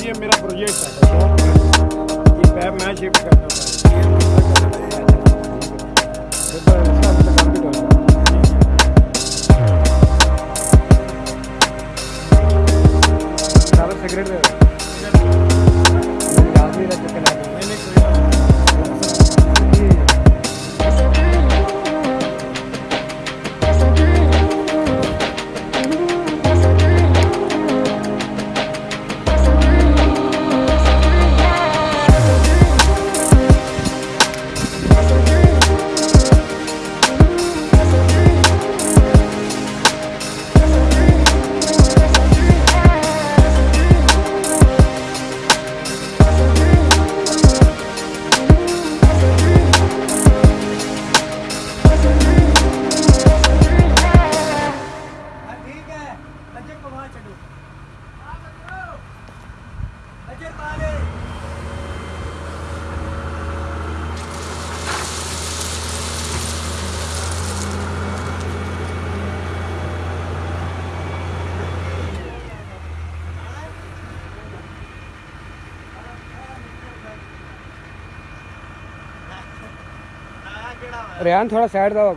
ये मेरा प्रोजेक्ट है। ये पैप मैं शिफ्ट करना था सिगरेट रेहान थोड़ा साइड दवा